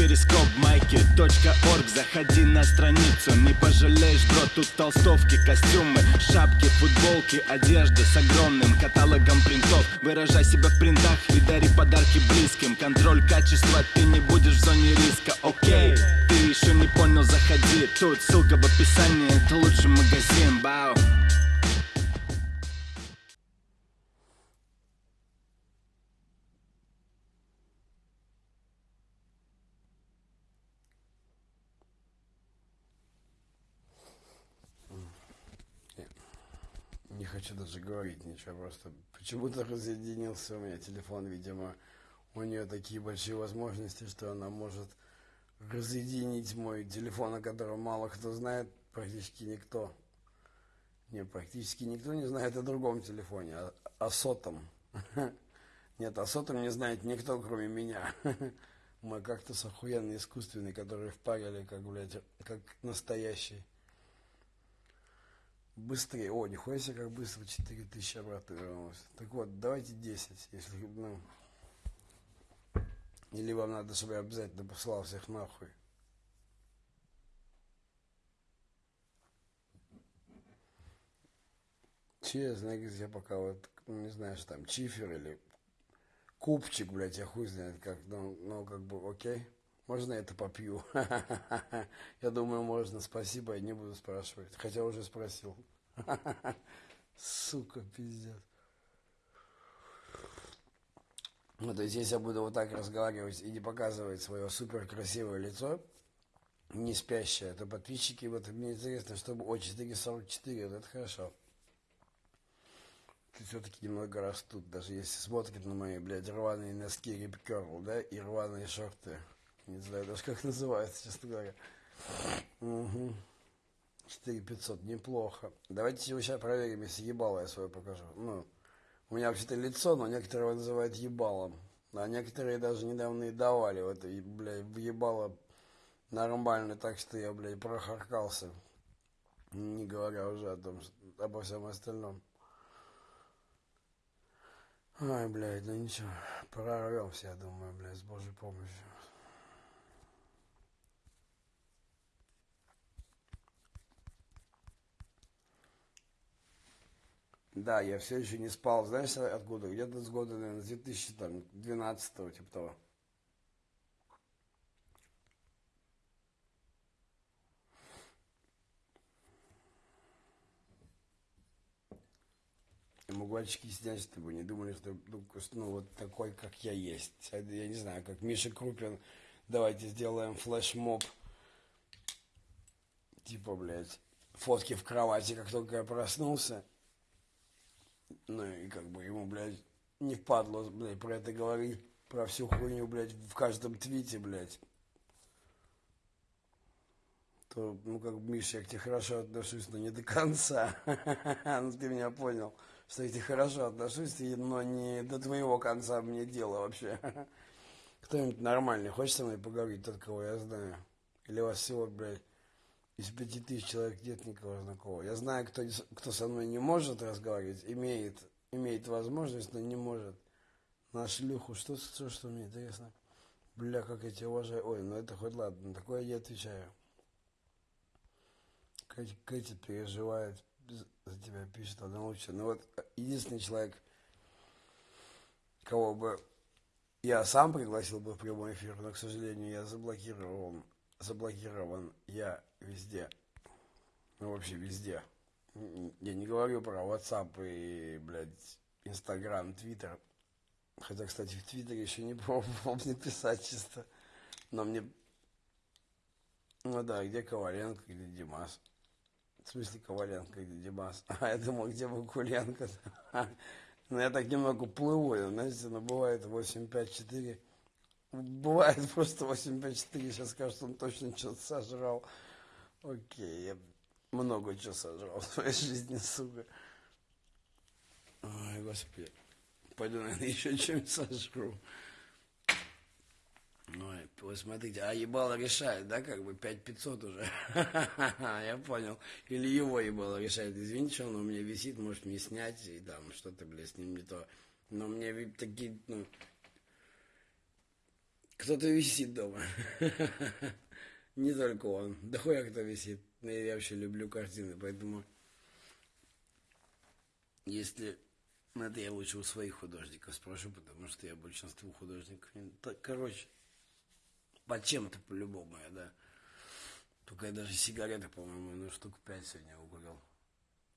перископ майки.орг Заходи на страницу, не пожалеешь, бро Тут толстовки, костюмы, шапки, футболки Одежда с огромным каталогом принтов. Выражай себя в принтах и дари подарки близким. Контроль качества, ты не будешь в зоне риска, окей Ты еще не понял, заходи. Тут ссылка в описании, это лучший магазин, бау говорить ничего, просто почему-то разъединился у меня телефон, видимо, у нее такие большие возможности, что она может разъединить мой телефон, о котором мало кто знает, практически никто. Не, практически никто не знает о другом телефоне, о, о сотом. Нет, о сотом не знает никто, кроме меня. Мой кактус охуенный, искусственный, который впарили, как, блядь, как настоящий. Быстрее. О, нихуя себе, как быстро 4000 обратно вернулось. Так вот, давайте 10, если, ну... Или вам надо, чтобы я обязательно послал всех нахуй. Честно, я пока вот, не знаю, что там, чифер или купчик, блядь, я хуй знает как, ну, ну как бы, окей. Можно это попью? Я думаю, можно. Спасибо, я не буду спрашивать. Хотя уже спросил. Сука, пиздец. Ну, то есть, если я буду вот так разговаривать и не показывать свое супер красивое лицо, не спящее, то подписчики, вот мне интересно, чтобы о 444, вот это хорошо. Все-таки немного растут, даже если смотрят на мои, блядь, рваные носки Curl, да, и рваные шорты. Не знаю даже, как называется, честно говоря. Угу. 4500, неплохо. Давайте сейчас проверим, если ебало я свое покажу. Ну, у меня вообще-то лицо, но некоторые его называют ебалом. А некоторые даже недавно и давали вот, и, блядь, ебало нормально, так что я, блядь, прохаркался. Не говоря уже о том, обо всем остальном. Ай, блядь, ну ничего, прорвемся, я думаю, блядь, с Божьей помощью. Да, я все еще не спал, знаешь, откуда? Где-то с года, наверное, с 2012 типа того. Я могу очки снять, чтобы не думали, что ну, ну, вот такой, как я есть. Я не знаю, как Миша Крупин. Давайте сделаем флешмоб. Типа, блядь, фотки в кровати, как только я проснулся. Ну и как бы ему, блядь, не впадло, блядь, про это говорить, про всю хуйню, блядь, в каждом твите, блядь. То, ну, как Миша, я к тебе хорошо отношусь, но не до конца. ну, ты меня понял, что я к тебе хорошо отношусь, но не до твоего конца мне дело вообще. Кто-нибудь нормальный хочет со мной поговорить, тот, кого я знаю? Или вас всего, блядь, из пяти тысяч человек нет никого знакомого. Я знаю, кто, кто со мной не может разговаривать, имеет, имеет возможность, но не может. На шлюху, что, что, что мне интересно? Бля, как я тебя уважаю. Ой, ну это хоть ладно, такое я отвечаю. Кэти, Кэти переживает за тебя, пишет одна лучше. Ну вот, единственный человек, кого бы я сам пригласил бы в прямой эфир, но, к сожалению, я заблокировал заблокирован я везде. Ну, вообще везде. Я не говорю про WhatsApp и, блядь, Instagram, Twitter. Хотя, кстати, в Твиттере еще не пробовал написать чисто. Но мне... Ну да, где Коваленко, где Димас? В смысле Коваленко, где Димас? А я думал, где Вакуленко? Ну, я так немного плыву, знаете, но бывает 854 Бывает просто 854, сейчас скажет, он точно что-то сожрал. Окей, я много чего сожрал в своей жизни, сука. Ой, господи. Пойду, наверное, еще чем-нибудь сожру. Ой, вот смотрите, а ебало решает, да, как бы 5500 уже. Я понял. Или его ебало решает. Извините, что он у меня висит, может мне снять и там что-то, блядь, с ним не то. Но мне такие, ну, Кто-то висит дома. Не только он. Да хуя кто висит. Я вообще люблю картины, поэтому... Если... Ну, это я лучше у своих художников спрошу, потому что я большинству художников... Так, короче, под чем-то по-любому я, да. Только я даже сигареты, по-моему, ну, штук пять сегодня угорел.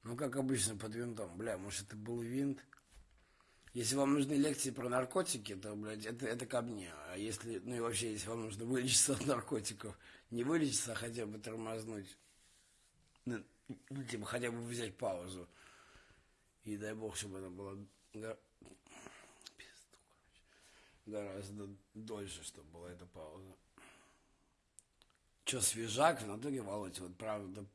Ну, как обычно, под винтом. Бля, может, это был винт? Если вам нужны лекции про наркотики, то, блядь, это, это ко мне. А если, ну и вообще, если вам нужно вылечиться от наркотиков, не вылечиться, а хотя бы тормознуть, ну, ну типа, хотя бы взять паузу. И дай бог, чтобы она была гораздо дольше, чтобы была эта пауза. Че, свежак в натуре, Володь, вот правда,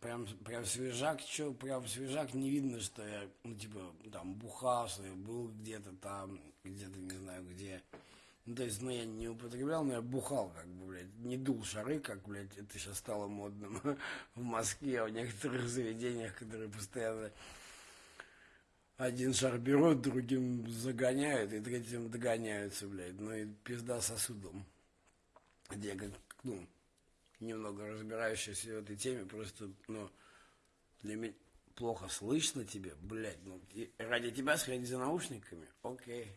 прям, прям свежак, что, прям свежак, не видно, что я, ну, типа, там, бухал, что я был где-то там, где-то не знаю где. Ну, то есть, ну, я не употреблял, но я бухал, как бы, блядь, не дул шары, как, блядь, это сейчас стало модным в Москве, в некоторых заведениях, которые постоянно один шар берут, другим загоняют, и третьим догоняются, блядь, ну, и пизда сосудом. Где, как, ну, немного разбирающийся в этой теме, просто, ну, для меня плохо слышно тебе, блядь, ну, ради тебя сходить за наушниками, окей.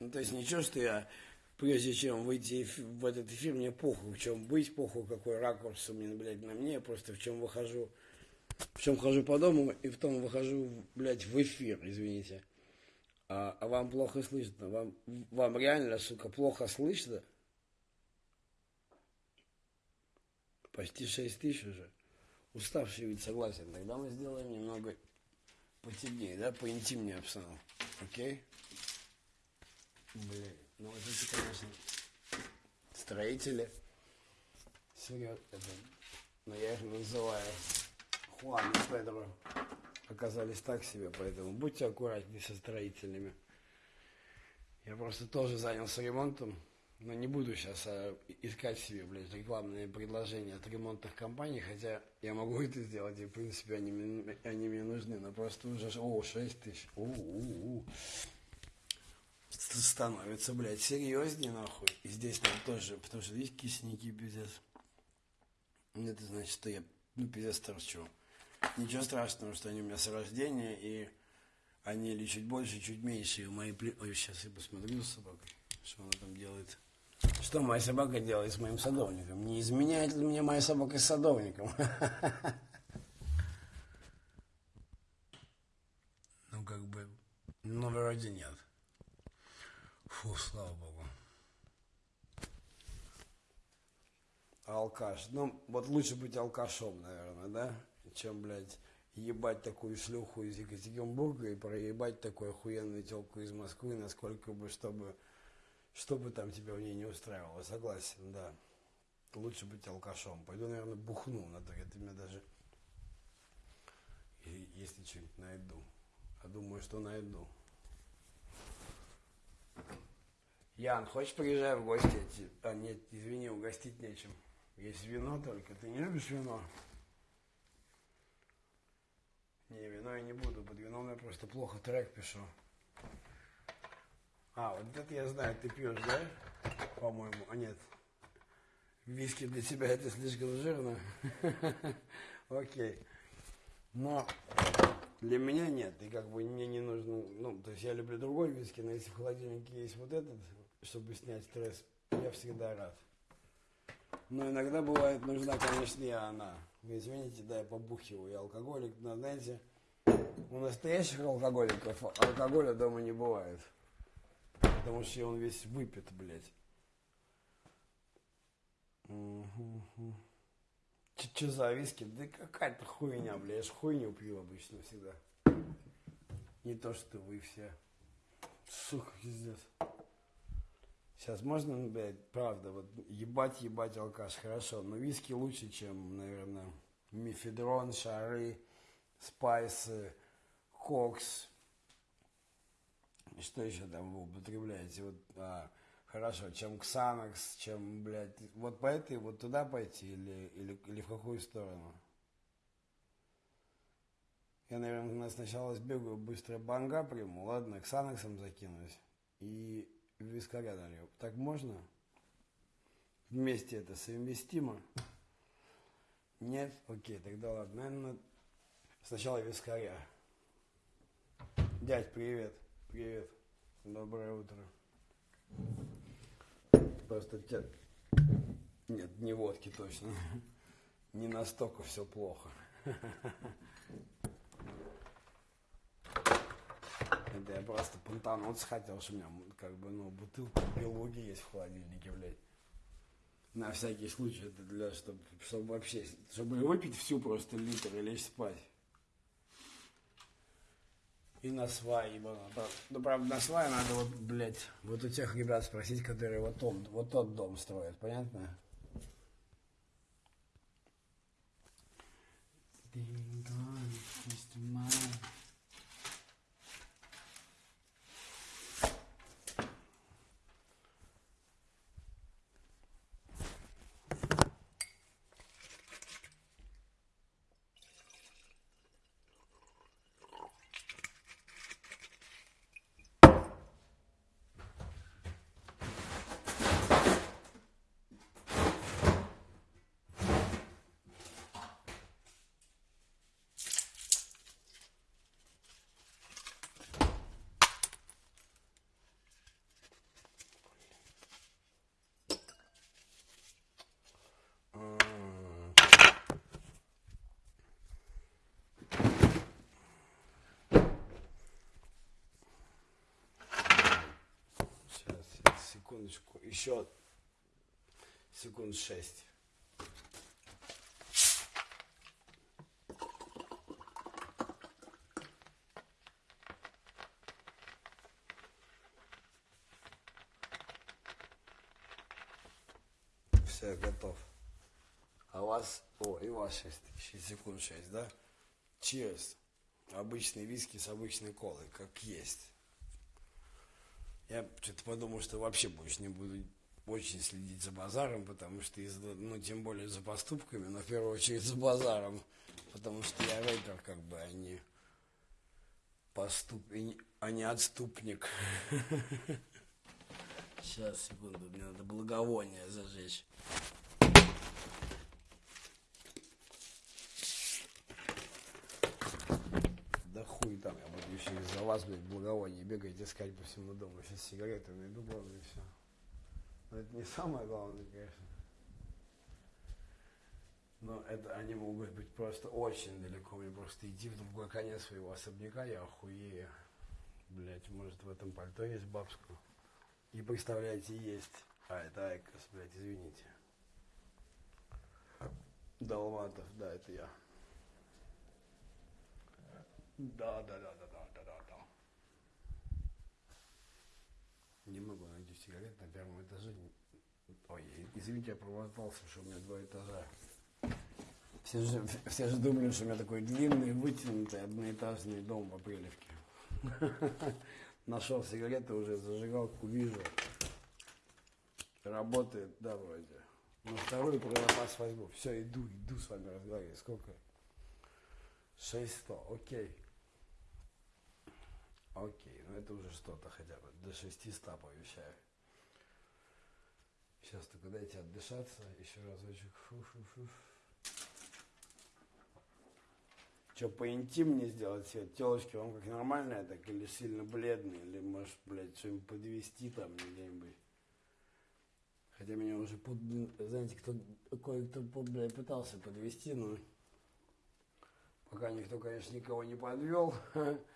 Ну, то есть ничего, что я, прежде чем выйти в этот эфир, мне похуй, в чем быть, похуй, какой ракурс у меня, блядь, на мне, просто в чем выхожу, в чем хожу по дому, и в том выхожу, блядь, в эфир, извините. А, а вам плохо слышно, вам, вам реально, сука, плохо слышно, Почти 6 тысяч уже. Уставший ведь согласен. Тогда мы сделаем немного потемнее, да, поинтимнее обстановку. Окей? Блин, ну вот эти, конечно, строители. Серьезно, это, но я их называю Хуан и Педро. Оказались так себе, поэтому будьте аккуратнее со строителями. Я просто тоже занялся ремонтом. Но не буду сейчас а, искать себе, блядь, рекламные предложения от ремонтных компаний, хотя я могу это сделать, и, в принципе, они, они мне нужны, но просто уже, о, 6 тысяч, у, у, у. становится, блядь, серьезнее, нахуй. И здесь там тоже, потому что здесь кисники, пиздец. Это значит, что я, ну, пиздец торчу. Ничего страшного, что они у меня с рождения, и они или чуть больше, чуть меньше, и у моей... Ой, сейчас я посмотрю с собакой, что она там делает. Что моя собака делает с моим садовником? Не изменяет ли мне моя собака с садовником? Ну, как бы, ну, вроде нет. Фу, слава богу. Алкаш. Ну, вот лучше быть алкашом, наверное, да? Чем, блядь, ебать такую шлюху из Екатеринбурга и проебать такую охуенную телку из Москвы, насколько бы, чтобы что бы там тебя в ней не устраивало, согласен, да. Лучше быть алкашом. Пойду, наверное, бухну на то. Это меня даже, если что-нибудь найду. А думаю, что найду. Ян, хочешь приезжай в гости? А, нет, извини, угостить нечем. Есть вино только. Ты не любишь вино? Не, вино я не буду. Под вином я просто плохо трек пишу. А, вот это я знаю, ты пьешь, да? По-моему. А нет. Виски для тебя это слишком жирно. Окей. Но для меня нет. И как бы мне не нужно... Ну, то есть я люблю другой виски, но если в холодильнике есть вот этот, чтобы снять стресс, я всегда рад. Но иногда бывает нужна, конечно, и она. Вы извините, да, я побухиваю, я алкоголик, но знаете, у настоящих алкоголиков алкоголя дома не бывает. Потому что он весь выпит, блядь. Угу. Че за виски? Да какая-то хуйня, блядь. Я ж хуйню пью обычно всегда. Не то, что вы все. Сука, пиздец. Сейчас можно, блядь, правда, вот ебать, ебать алкаш, хорошо, но виски лучше, чем, наверное, мифедрон, шары, спайсы, кокс, что еще там вы употребляете? Вот, а, хорошо, чем Ксанакс, чем, блядь, вот по этой, вот туда пойти или, или, или в какую сторону? Я, наверное, сначала сбегаю, быстро банга приму, ладно, Ксанаксом закинусь. И вискаря налью. Так можно? Вместе это совместимо? Нет? Окей, тогда ладно. Наверное, сначала вискаря. Дядь, привет. Привет. Доброе утро. Просто тебя... Нет, не водки точно. Не настолько все плохо. Это я просто понтануться хотел, что у меня как бы, ну, бутылка белуги есть в холодильнике, блядь. На всякий случай, это для, чтобы, чтобы вообще, чтобы выпить всю просто литр и лечь спать. И на свай, ибо, ну, правда, на свай надо вот, блядь, вот у тех ребят спросить, которые вот, тот, вот тот дом строят, понятно? Ding dong, Mr. Mine. Секундочку, еще секунд шесть. Все, готов. А у вас, о, и у вас 6, 6 секунд 6, да? Cheers. Обычный виски с обычной колой, как есть. Я что-то подумал, что вообще больше не буду очень следить за базаром, потому что, из, ну, тем более за поступками, но в первую очередь за базаром, потому что я рэпер, как бы, а не поступ... а не отступник. Сейчас, секунду, мне надо благовоние зажечь. хуй там, я вас, блядь, благовоние бегать, искать по всему дому. Сейчас сигареты найду, главное, и все. Но это не самое главное, конечно. Но это они могут быть просто очень далеко. Мне просто идти в другой конец своего особняка, я охуею. Блять, может в этом пальто есть бабскую. И представляете, есть. А, это IQOS, блядь, извините. Долматов, да, это я. Да, да, да, да, да. Не могу найти сигарет на первом этаже. Ой, извините, я промотался, что у меня два этажа. Все же, все же думали, что у меня такой длинный, вытянутый одноэтажный дом в Апрелевке. Нашел сигареты, уже зажигалку вижу. Работает, да, вроде. На вторую про вас возьму. Все, иду, иду с вами разговаривать. Сколько? 600, окей. Окей, ну это уже что-то хотя бы. До 600 пообещаю. Сейчас только дайте отдышаться. Еще разочек. Фу-фу-фу. Что, поинтимнее сделать цвет? Телочки вам как нормальная, так или сильно бледные? Или, может, блядь, что-нибудь подвести там где-нибудь? Хотя меня уже, под, знаете, кто, кое-кто, блядь, пытался подвести, но пока никто, конечно, никого не подвел.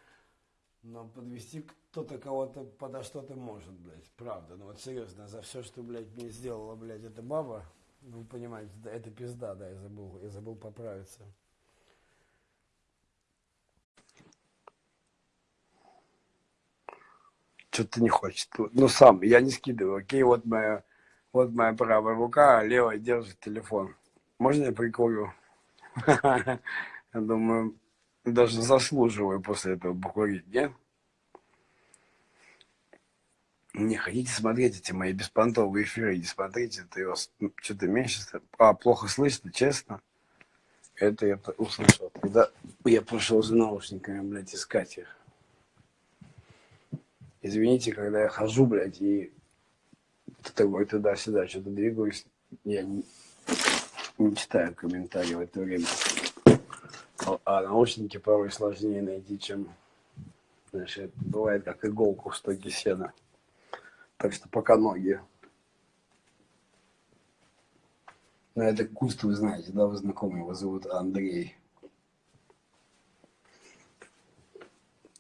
Но подвести кто-то кого-то подо что-то может, блядь. Правда. Ну вот серьезно, за все, что, блядь, мне сделала, блядь, эта баба, ну, вы понимаете, да, это пизда, да, я забыл, я забыл поправиться. Что-то не хочет. Ну, сам, я не скидываю, окей, вот моя, вот моя правая рука, а левая держит телефон. Можно я прикурю? Я думаю, даже заслуживаю после этого покурить, нет? Не хотите смотреть эти мои беспонтовые эфиры, не смотрите, это вас что-то меньше, а, плохо слышно, честно. Это я услышал, когда я пошел за наушниками, блядь, искать их. Извините, когда я хожу, блядь, и такой туда-сюда что-то двигаюсь, я не, не читаю комментарии в это время. А, наушники порой сложнее найти, чем, это бывает как иголку в стоге сена. Так что пока ноги. Но это куст, вы знаете, да, вы знакомы, его зовут Андрей.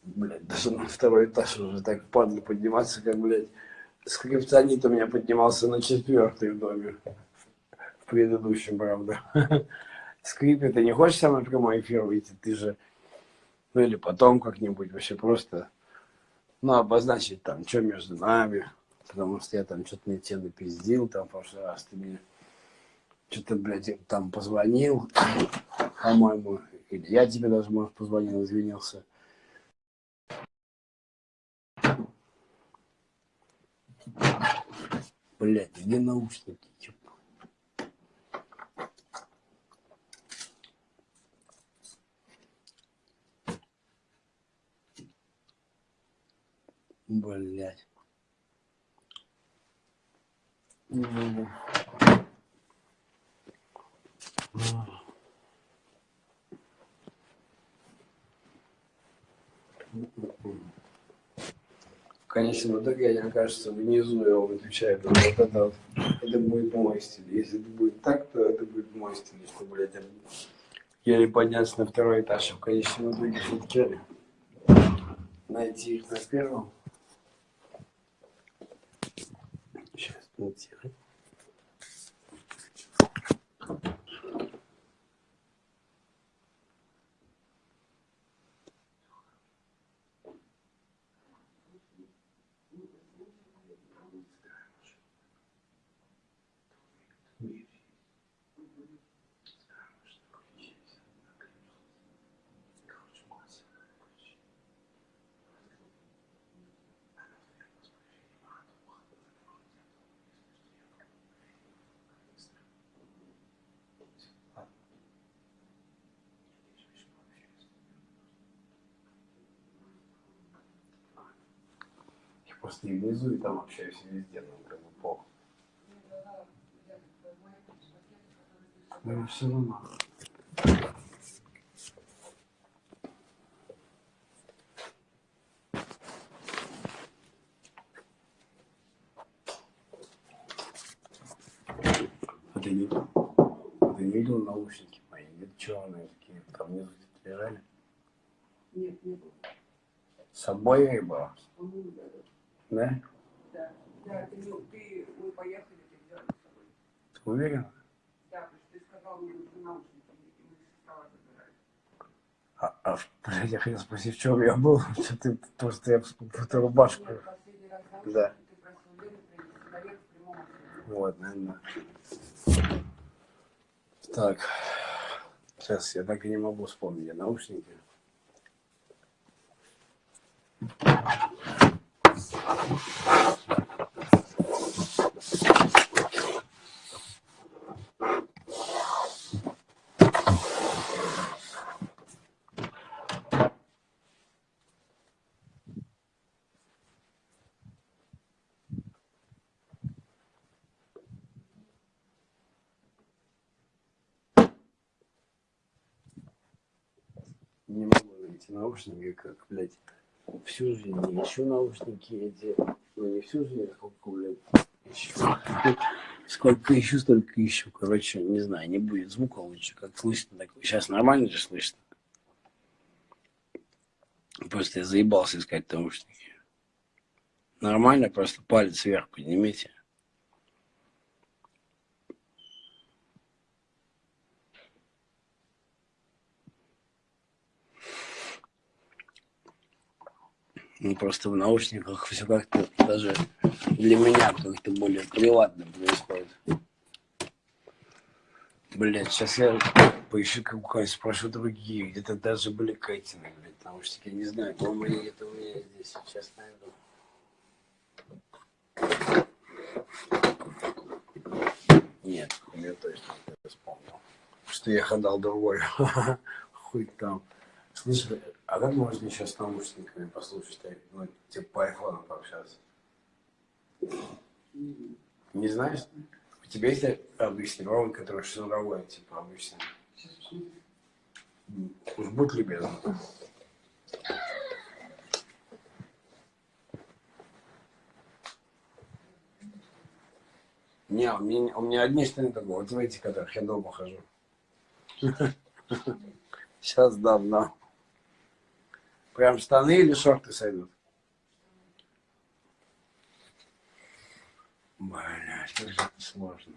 Блядь, даже на второй этаж уже так падло подниматься, как, блядь, скриптонит у меня поднимался на четвертый в доме. В предыдущем, правда. Скрипе, ты не хочешь со мной прямой эфир выйти? Ты же, ну или потом как-нибудь вообще просто, ну, обозначить там, что между нами. Потому что я там что-то не те напиздил, там в прошлый раз ты мне что-то, блядь, там позвонил, по-моему, или я тебе даже, может, позвонил, извинился. Блядь, где наушники? Конечно, в итоге, мне кажется, внизу я его выключаю, вот это это будет мой стиль. Если это будет так, то это будет мой стиль, что, блядь, еле подняться на второй этаж, в конечном итоге все-таки найти их на первом. Сейчас, найти. Просто внизу, и там общаюсь везде, ну, как бы похуй. Ну, все равно. А ты не, а ты не видел наушники мои? Нет, черные такие, там внизу лежали? Нет, не было. С собой я и была? Да? Да. Да, ты, ты, мы поехали, ты взял с собой. Ты? Да, потому что ты сказал мне нужны наушники, и мы со стола забирали. А, а, блядь, я хотел спросить, в чем я был? Что ты, просто я эту рубашку. Нет, последний раз наушники Да. ты просил Лену принести в прямом. Вот, наверное. Так. Сейчас я так и не могу вспомнить наушники. Не могу найти наушники, как, блядь, всю жизнь не ищу наушники эти. Ну, не всю жизнь, а сколько, блядь, ищу. Сколько ищу, столько ищу. Короче, не знаю, не будет звука лучше, как слышно такое. Сейчас нормально же слышно. Просто я заебался искать наушники. Нормально, просто палец вверх поднимите. Ну, просто в наушниках все как-то даже для меня как-то более приватно происходит. Блять, сейчас я поищу какой-нибудь, спрошу другие, где-то даже были Кайтины, блядь, наушники, я не знаю, по-моему, они где-то у меня здесь, сейчас найду. Нет, я точно не вспомнил, что я ходал другой, хуй там. Слышь, А как можно сейчас с наушниками послушать, ну, типа по айфону пообщаться? Не знаешь? У тебя есть обычный ровен, который шнуровой, типа обычный? Уж будь любезен. Не, у меня, у меня одни штаны такого, вот в эти, которых я дома хожу. Сейчас дам, да. Прям штаны или шорты сойдут? Блядь, как же это сложно.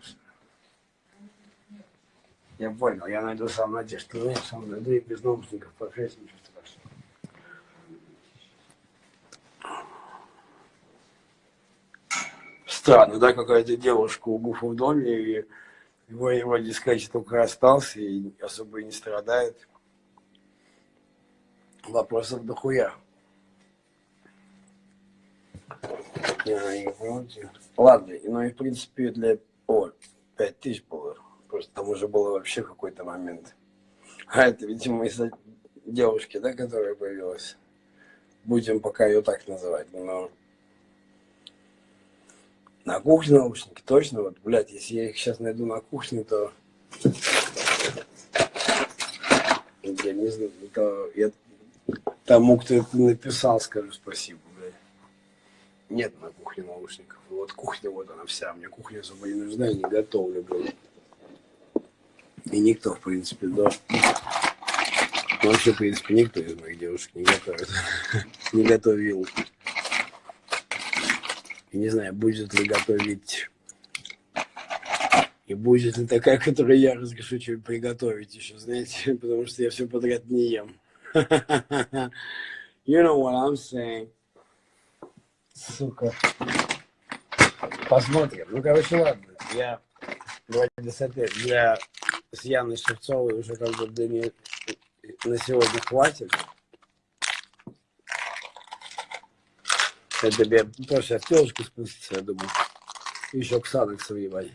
Я понял, я найду сам надежду. Ну, я сам найду и без наушников по ничего страшного. Странно, да, какая-то девушка у Гуфа в доме, и его, его дискач только остался и особо и не страдает. Вопросов дохуя. Ладно, ну и в принципе для... О, 5 тысяч было. Просто там уже было вообще какой-то момент. А это, видимо, из-за девушки, да, которая появилась. Будем пока ее так называть, но... На кухне наушники, точно, вот, блядь, если я их сейчас найду на кухне, то... Я не знаю, то я тому, кто это написал, скажу спасибо, блядь. Нет на кухне наушников. Вот кухня, вот она вся. Мне кухня особо не нужна, я не готовлю, блядь. И никто, в принципе, да. Вообще, в принципе, никто из моих девушек не готовит. не готовил. И не знаю, будет ли готовить. И будет ли такая, которую я разрешу что-нибудь приготовить еще, знаете, потому что я все подряд не ем. you know what I'm saying. Сука. Посмотрим. Ну, короче, ладно. Я вроде с Яной Шевцовой уже как бы для нее на сегодня хватит. Это тебе тоже сейчас телочку спустится, я думаю. Еще Ксанаксов ебать.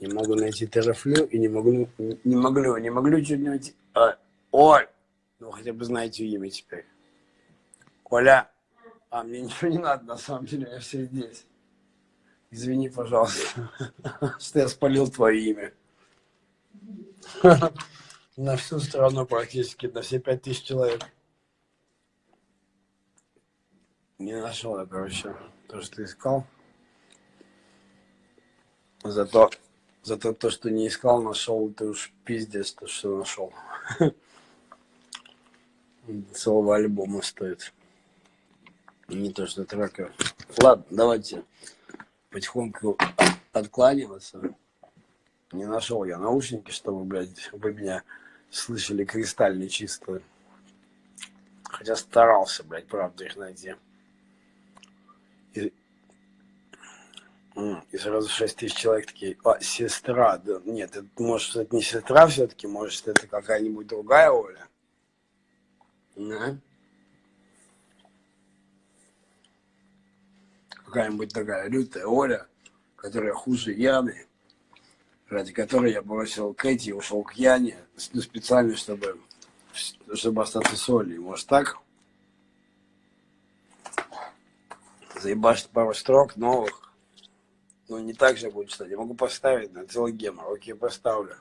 Не могу найти терафлю и не могу, не могу, не могу чуть найти. А, Оль, ну хотя бы знаете имя теперь. Коля, а мне ничего не надо, на самом деле, я все здесь. Извини, пожалуйста, что я спалил твое имя. На всю страну практически, на все пять тысяч человек. Не нашел я, короче, то, что искал. Зато, зато то, что не искал, нашел, ты уж пиздец, то, что нашел. Целого альбома стоит. Не то, что трека. Ладно, давайте потихоньку откланиваться. Не нашел я наушники, чтобы, блядь, вы меня слышали кристально чисто. Хотя старался, блядь, правда, их найти. И сразу 6 тысяч человек такие, а, сестра, да, нет, это, может, это не сестра все-таки, может, это какая-нибудь другая Оля? Да? какая-нибудь такая лютая Оля, которая хуже Яны, ради которой я бросил Кэти и ушел к Яне, ну, специально, чтобы, чтобы остаться с Олей. Может так? Заебашить пару строк новых. Ну, не так же будет читать. Я могу поставить на целый гемор. Окей, поставлю.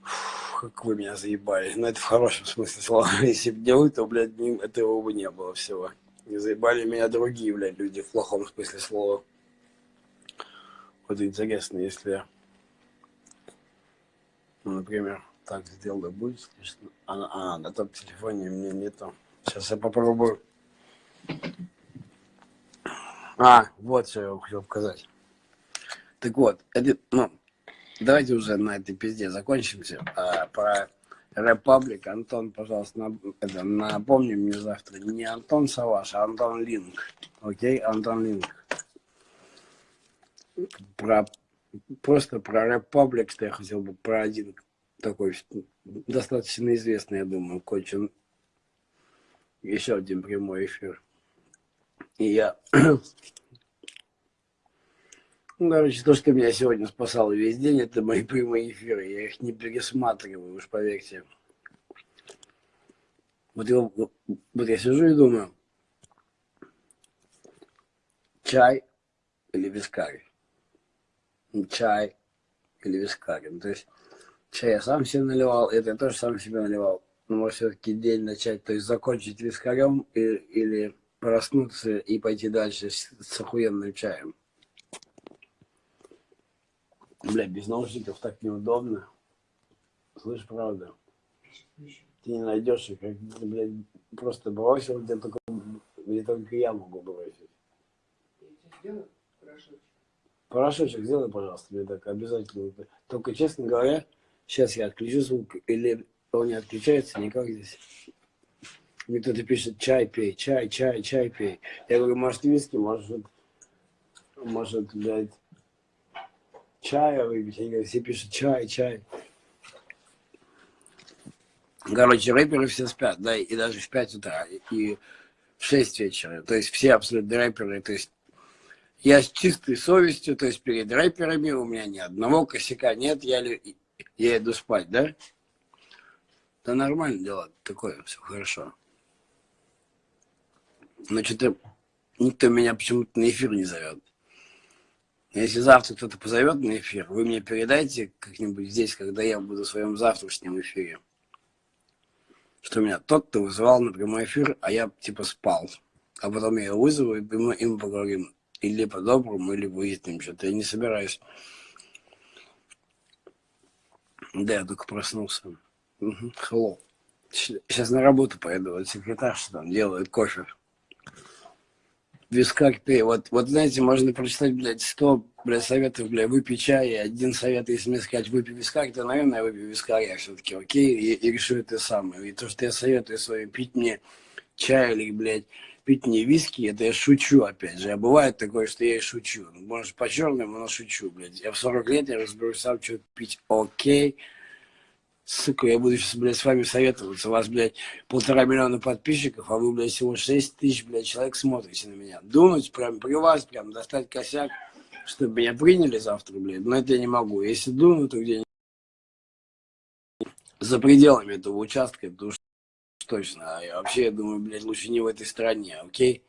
Фу, как вы меня заебали. Но ну, это в хорошем смысле слова. Если бы не то, блядь, этого бы не было всего. Не заебали меня другие, блядь, люди в плохом смысле слова. Вот интересно, если, ну, например, так сделано будет, конечно. А, а на том телефоне мне нету. Сейчас я попробую. А, вот что я хотел показать. Так вот, это, ну, давайте уже на этой пизде закончимся. А, про Репаблик, Антон, пожалуйста, на, это, напомни мне завтра, не Антон Саваш, а Антон Линк. Окей, Антон Линк. Про, просто про Репаблик, что я хотел бы про один такой достаточно известный, я думаю, кончен еще один прямой эфир. И я Ну, короче, то, что меня сегодня спасало весь день, это мои прямые эфиры. Я их не пересматриваю, уж поверьте. Вот я, вот я сижу и думаю, чай или вискарь? Чай или вискарь? Ну, то есть чай я сам себе наливал, это я тоже сам себе наливал. Но может все-таки день начать, то есть закончить вискарем и, или проснуться и пойти дальше с, с охуенным чаем. Бля, без наушников так неудобно. Слышь, правда. Ты не найдешь их, как, блядь, просто бросил, где только, где только я могу бросить. Порошочек сделай, пожалуйста, мне так обязательно. Только, честно говоря, сейчас я отключу звук, или он не отключается никак здесь. Мне кто-то пишет, чай пей, чай, чай, чай пей. Я говорю, может, виски, может, может, блядь, чая выпить. Они говорят, все пишут чай, чай. Короче, рэперы все спят, да, и даже в 5 утра, и в 6 вечера. То есть все абсолютно рэперы, то есть я с чистой совестью, то есть перед рэперами у меня ни одного косяка нет, я, я иду спать, да? Да нормально дело, такое, все хорошо. Но что-то никто меня почему-то на эфир не зовет. Если завтра кто-то позовет на эфир, вы мне передайте как-нибудь здесь, когда я буду в своем завтрашнем эфире. Что меня тот-то вызывал на прямой эфир, а я типа спал. А потом я его вызову, и мы, и мы поговорим. Или по-доброму, или выясним что-то. Я не собираюсь. Да, я только проснулся. Угу. Сейчас на работу поеду. Вот секретарша там делает кофе вискарь пей. Вот, вот знаете, можно прочитать, блядь, сто, блядь, советов, блядь, выпей чай, и один совет, если мне сказать, выпей вискарь, то, наверное, я выпью вискаря все-таки, окей, и, и решу это самое. И то, что я советую своим пить мне чай или, блядь, пить мне виски, это я шучу, опять же. А бывает такое, что я и шучу. Может, по-черному, но шучу, блядь. Я в 40 лет, я разберусь сам, что пить, окей. Сука, я буду сейчас, блядь, с вами советоваться. У вас, блядь, полтора миллиона подписчиков, а вы, блядь, всего 6 тысяч, блядь, человек смотрите на меня. Думать прям при вас, прям достать косяк, чтобы меня приняли завтра, блядь. Но это я не могу. Если думаю, то где за пределами этого участка, то уж точно. А я вообще, я думаю, блядь, лучше не в этой стране, окей?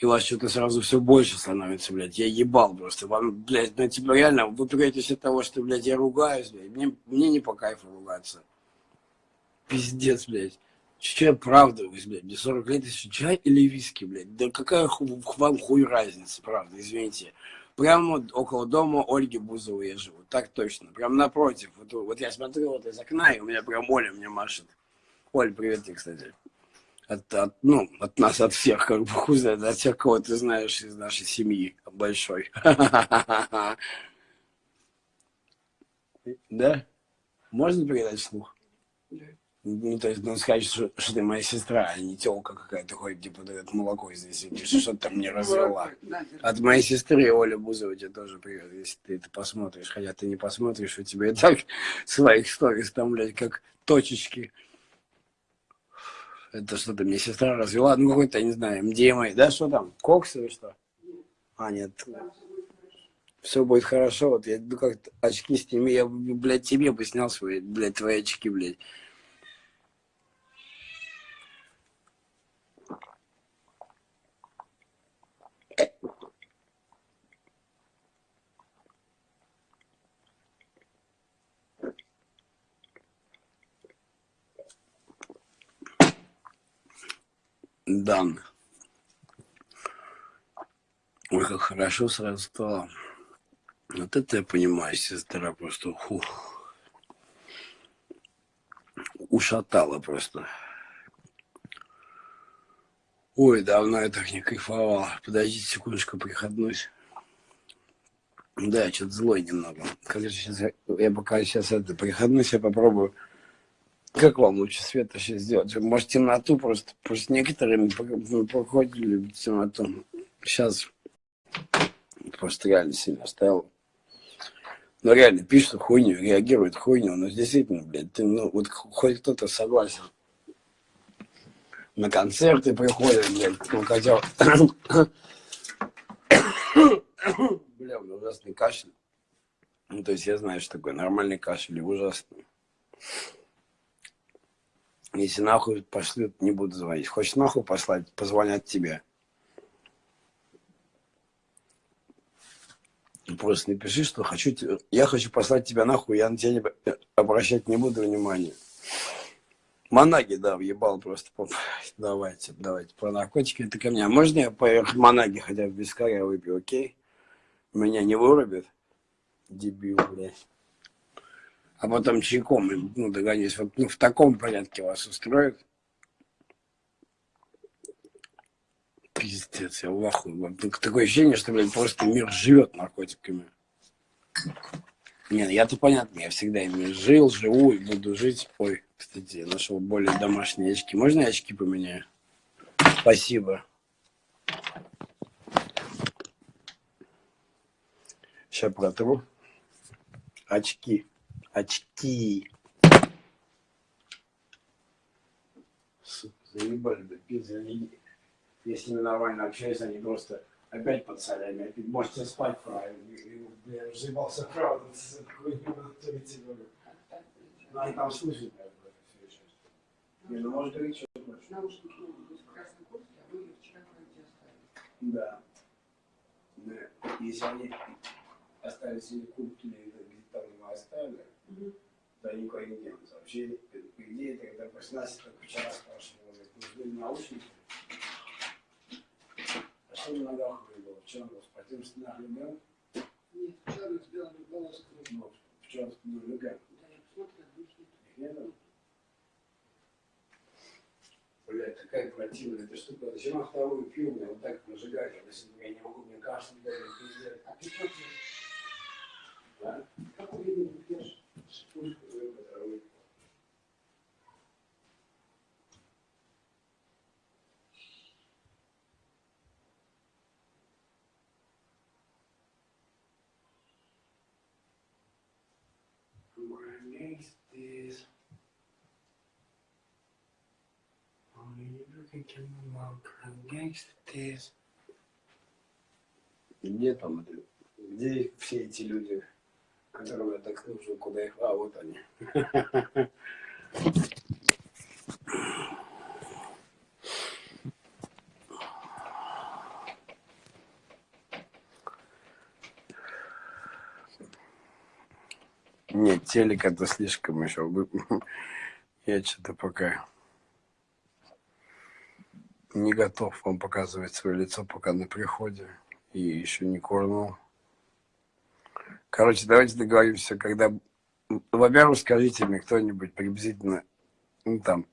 И у вас что-то сразу все больше становится, блядь. Я ебал просто. Вам, блядь, ну, типа, реально, вы пугаетесь от того, что, блядь, я ругаюсь, блядь. Мне, мне не по кайфу ругаться. Пиздец, блядь. Че я оправдываюсь, блядь? Мне 40 лет, еще чай или виски, блядь? Да какая ху вам хуй разница, правда, извините. Прямо около дома Ольги Бузовой я живу, так точно. Прям напротив. Вот, вот я смотрю вот из окна, и у меня прям Оля мне машет. Оль, привет тебе, кстати от, от, ну, от нас, от всех, как бы, хуй знает, от всех, кого ты знаешь из нашей семьи большой. Да? Можно передать слух? Ну, то есть, ну, сказать, что, что ты моя сестра, а не телка какая-то ходит, типа, это молоко здесь сидишь, что там не развела. От моей сестры Оля Бузова тебе тоже привет, если ты это посмотришь. Хотя ты не посмотришь, у тебя и так своих сторис там, блядь, как точечки. Это что-то мне сестра развела, ну какой-то, я не знаю, МДМА, да, что там, кокс или что? А, нет. Все будет хорошо, вот я, ну как очки сними, я, блядь, тебе бы снял свои, блядь, твои очки, блядь. Данных. Ой, как хорошо сразу стало. Вот это я понимаю, сестра просто хух, ушатала просто. Ой, давно я так не кайфовал. Подождите секундочку, приходнусь. Да, я что-то злой немного. Же сейчас, я пока сейчас это приходнусь, я попробую как вам лучше света сейчас сделать? Может, темноту просто? Просто некоторыми проходили в темноту. Сейчас просто реально сильно стало. Ну, реально, пишут хуйню, реагируют хуйню. Но действительно, блядь, ты, ну, вот хоть кто-то согласен. На концерты приходят, блядь, ну, хотя... Бля, у меня ужасный кашель. Ну, то есть я знаю, что такое нормальный кашель и ужасный. Если нахуй пошлют, не буду звонить. Хочешь нахуй послать, позвонят тебе. Просто напиши, что хочу я хочу послать тебя нахуй, я на тебя не, обращать не буду внимания. Манаги, да, въебал просто. Давайте, давайте, про наркотики это ко мне. А можно я поверх Манаги хотя бы без я выпью, окей? Меня не вырубит? Дебил, блядь. А потом чайком, ну, догонюсь. Вот ну, в таком порядке вас устроит? Пиздец, я в. Такое ощущение, что, блядь, просто мир живет наркотиками. Не, ну, я-то понятно, я всегда ими жил, живу и буду жить. Ой, кстати, я нашел более домашние очки. Можно я очки поменяю? Спасибо. Сейчас протру. Очки. Очки. Сука, заебали, да пизды. Если мы нормально общаемся, они просто опять под солями, опять можете спать правильно. Я уже заебался какой-нибудь Ну, они там слышат, как бы, все еще. Не, ну, может, говорить, что хочешь. Наушники могут быть в красной куртке, а вы вчера вроде оставили. Да. Да. Если они остались или куртки, или где-то там его оставили, Они никуда не денутся. Вообще, по идее, когда после нас только вчера спрашивали, нужны ли наушники. А что на ногах было? В чем был? В штанах легал? Нет, черных с белыми полосками. Ну, в чем ну, легал? Да, я посмотрела, их нет. Их не было? Блядь, такая противная эта штука. Зачем я вторую пью, мне вот так нажигать, а если я не могу, мне кажется, пиздец. А ты что пьешь? Да? Какой вид ты пьешь? Пушку свою, которую Gangsters. Gangsters. Где там? Где все эти люди, которым я так нужен, куда их... А, вот они. Нет, телек это слишком еще. Я что-то пока не готов вам показывать свое лицо пока на приходе. И еще не курнул. Короче, давайте договоримся, когда... Во-первых, скажите мне кто-нибудь приблизительно, ну там,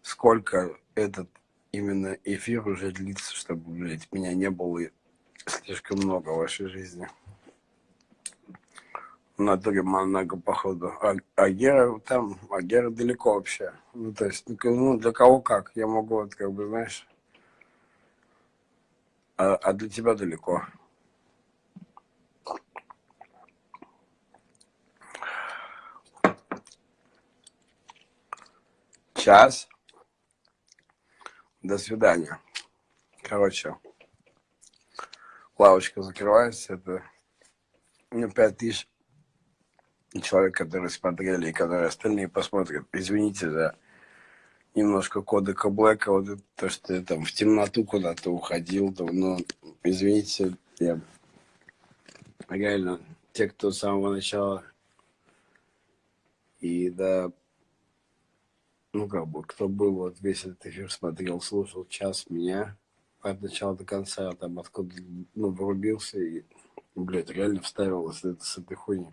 сколько этот именно эфир уже длится, чтобы, блядь, меня не было слишком много в вашей жизни. В натуре много, походу. А, а Гера там, а Гера далеко вообще. Ну, то есть, ну, ну, для кого как. Я могу, вот, как бы, знаешь, а, а для тебя далеко. Час. До свидания. Короче, лавочка закрывается. Это ну, пять тысяч человек, которые смотрели, и которые остальные посмотрят. Извините за немножко кодека Блэка, вот это, то, что я там в темноту куда-то уходил, там, но извините, я реально те, кто с самого начала и да, ну как бы, кто был вот весь этот эфир смотрел, слушал час меня от начала до конца, там откуда, ну, врубился и, блядь, реально вставилось это с этой хуйни.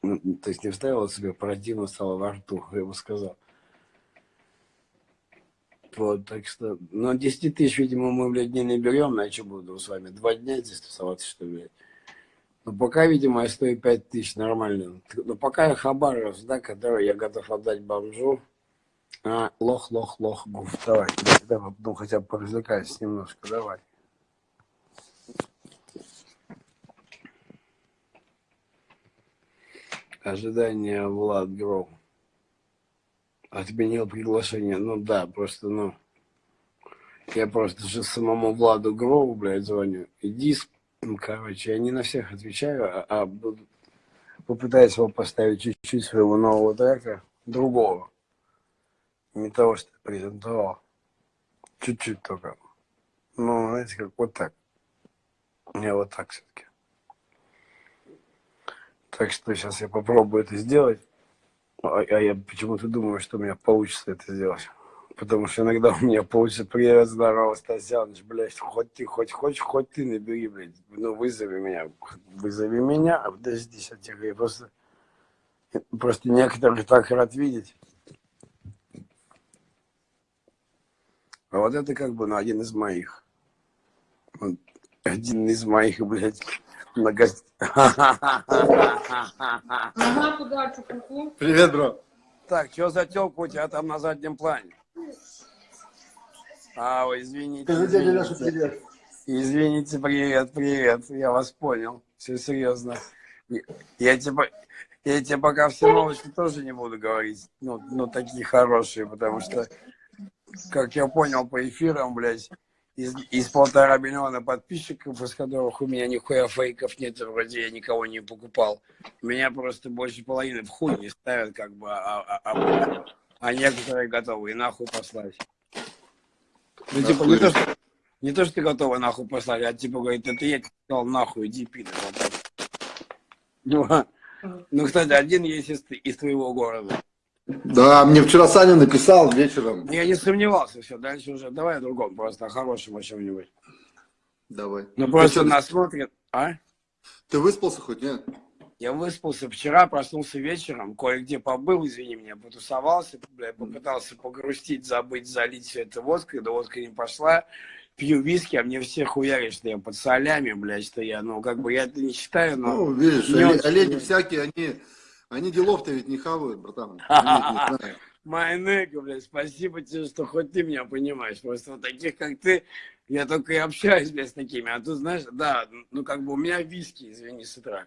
Ну, то есть не вставило себе, противно стало во рту, я бы сказал. Вот, так что, ну, 10 тысяч, видимо, мы, блядь, не наберем, а что буду с вами, два дня здесь тусоваться, что ли, блядь. Ну, пока, видимо, я стою 5 тысяч, нормально. Но пока я хабаров, да, который я готов отдать бомжу, а, лох, лох, лох, гуф, давай, давай, ну, хотя бы поразвлекайся немножко, давай. Ожидание Влад Гров. Отменил приглашение. Ну да, просто, ну, я просто же самому Владу Грову, блядь, звоню. Иди, с- Ну, короче, я не на всех отвечаю, а, а буду- попытаюсь вам поставить чуть-чуть своего нового трека, другого. Не того, что презентовал. Чуть-чуть только. Ну, знаете, как вот так. Я вот так все-таки. Так что сейчас я попробую это сделать. А, а я почему-то думаю, что у меня получится это сделать. Потому что иногда у меня получится привет, здорово, Стасяныч, блядь, хоть ты, хоть хочешь, хоть ты набери, блядь, ну вызови меня, вызови меня, а подожди, сейчас я просто, просто некоторых так рад видеть. А вот это как бы, ну, один из моих. Один из моих, блядь, куда, чукуку? Привет, бро. Так, что за телка у тебя там на заднем плане? А, ой, извините. Извините. привет. Извините, привет, привет. Я вас понял. Все серьезно. Я- Я тебе, я тебе пока все новости тоже не буду говорить. Ну, ну, такие хорошие, потому что, как я понял по эфирам, блядь, из, из полтора миллиона подписчиков, из которых у меня нихуя фейков нет, вроде я никого не покупал. Меня просто больше половины в хуй не ставят, как бы, а, а, а, а некоторые готовы и нахуй послать. Ну, типа, не то, что, не то, что ты готова нахуй послать, а типа говорит, это я тебе сказал нахуй, иди. Вот так. Ну, а- ну, кстати, один есть из, из твоего города. Да, мне вчера Саня написал вечером. Я не сомневался, все, дальше уже, давай о другом, просто о хорошем о чем-нибудь. Давай. Ну, Ты просто чё, нас смотрят, а? Ты выспался хоть, нет? Я выспался вчера, проснулся вечером, кое-где побыл, извини меня, потусовался, бля, попытался погрустить, забыть, залить все это водкой, да водка не пошла. Пью виски, а мне все хуярят, что я под солями, блядь, что я, ну, как бы я это не считаю, но... Ну, видишь, не оле- очень. олени всякие, они, они делов-то ведь не хавают, братан. Майнега, блядь, спасибо тебе, что хоть ты меня понимаешь. Просто вот таких, как ты, я только и общаюсь, блядь, с такими. А тут, знаешь, да, ну, как бы у меня виски, извини, с утра.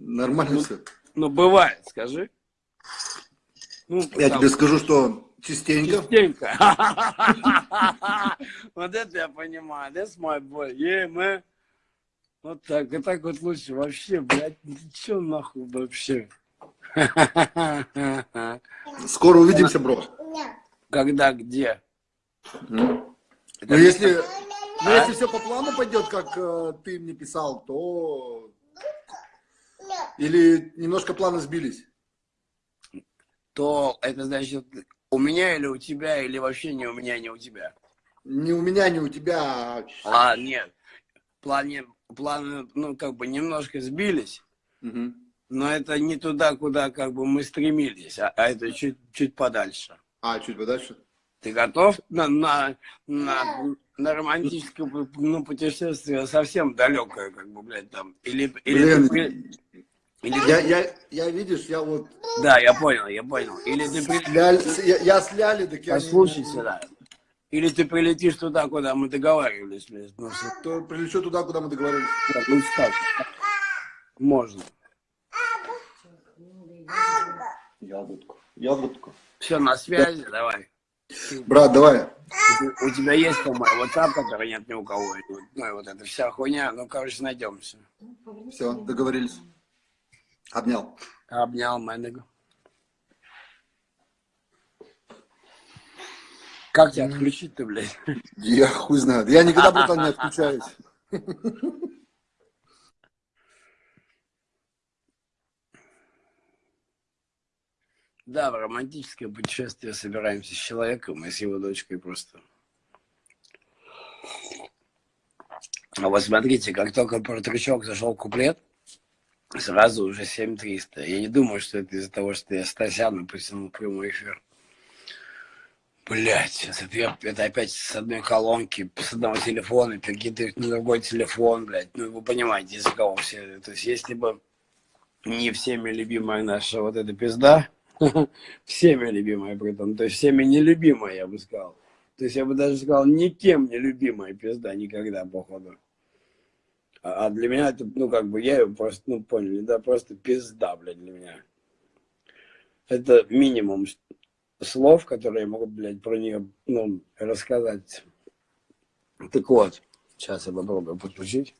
Нормально все. Ну, бывает, скажи. Ну, Я там, тебе скажу, что частенько. Частенько. Вот это я понимаю. That's my boy. Yeah, man. Вот так. И так вот лучше. Вообще, блядь, чё нахуй вообще? Скоро увидимся, бро. Когда, где? Ну, если, ну, если все по плану пойдет, как э, ты мне писал, то... Или немножко планы сбились? то это значит у меня или у тебя, или вообще не у меня, не у тебя. Не у меня, не у тебя, а... А, нет. Плане, планы, ну, как бы немножко сбились, Мгм. Но это не туда, куда как бы мы стремились, а, а это чуть, чуть подальше. А, чуть подальше? Ты готов на, на, на, на романтическое ну, путешествие совсем далекое, как бы, блядь, там? Или, или Блин, ты или ты- Я, я, я, видишь, я вот... Да, я понял, я понял. Или ты Ля- я, я с Ляли, так я... Послушай сюда. Или ты прилетишь туда, куда мы договаривались, блядь. Ну, что- То прилечу туда, куда мы договорились. Так, ну, так. Можно. Ягодку. Ягодку. Все, на связи, давай. Брат, давай. У тебя есть, по-моему, WhatsApp, который нет ни у кого. Ну, и вот эта вся хуйня. Ну, короче, найдемся. Все, договорились. Обнял. Обнял Мэннегу. Как тебя отключить-то, блядь? Я хуй знает. Я никогда, братан, не отключаюсь. Да, в романтическое путешествие собираемся с человеком и с его дочкой просто. А вот смотрите, как только про трючок зашел куплет, сразу уже 7300. Я не думаю, что это из-за того, что я Стасяна потянул прямой эфир. Блять, это, это опять с одной колонки, с одного телефона, перекидывать на другой телефон, блядь. Ну, вы понимаете, из-за кого все. То есть, если бы не всеми любимая наша вот эта пизда, всеми любимая при этом, то есть всеми нелюбимая, я бы сказал. То есть я бы даже сказал, никем не любимая пизда никогда, походу. А а для меня это, ну, как бы, я ее просто, ну, поняли, да, просто пизда, блядь, для меня. Это минимум слов, которые я могу, блядь, про нее, ну, рассказать. Так вот, сейчас я попробую подключить.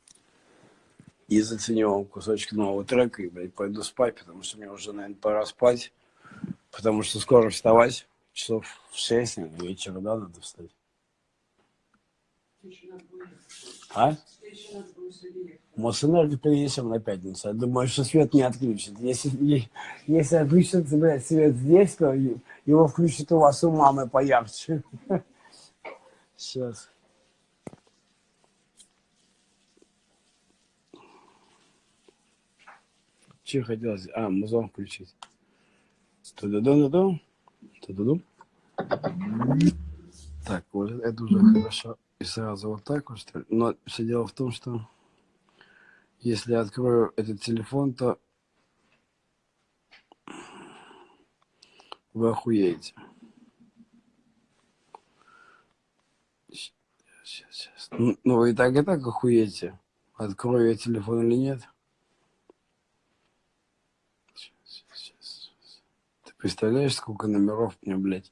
и заценю кусочек нового трека и, блядь, пойду спать, потому что мне уже, наверное, пора спать, потому что скоро вставать, часов в 6 наверное, вечера, да, надо встать. А? Мосэнерго перенесем на пятницу. Я думаю, что свет не отключит. Если, если отключится, блядь, свет здесь, то его включат у вас у мамы поярче. Сейчас. Че хотелось? А, музон включить. Ту-ду-ду-ду-ду. Ту-ду-ду. Так, вот это уже хорошо. И сразу вот так вот, что ли? Но все дело в том, что если я открою этот телефон, то вы охуеете. Сейчас, сейчас. Ну, ну, вы и так, и так охуеете. Открою я телефон или нет. Представляешь, сколько номеров мне, блядь?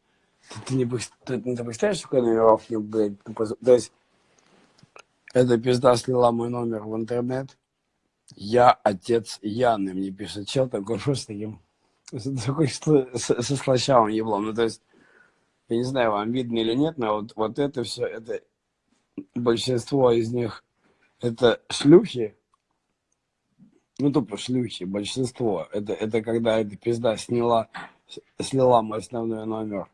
Ты, ты не, ты, ты представляешь, сколько номеров мне, блядь? То есть, эта пизда слила мой номер в интернет. Я отец Яны, мне пишет чел такой просто таким, с- такой сл- с- со слащавым еблом. Ну, то есть, я не знаю, вам видно или нет, но вот, вот это все, это большинство из них, это шлюхи, ну, тупо шлюхи, большинство. Это, это когда эта пизда сняла, с- слила мой основной номер.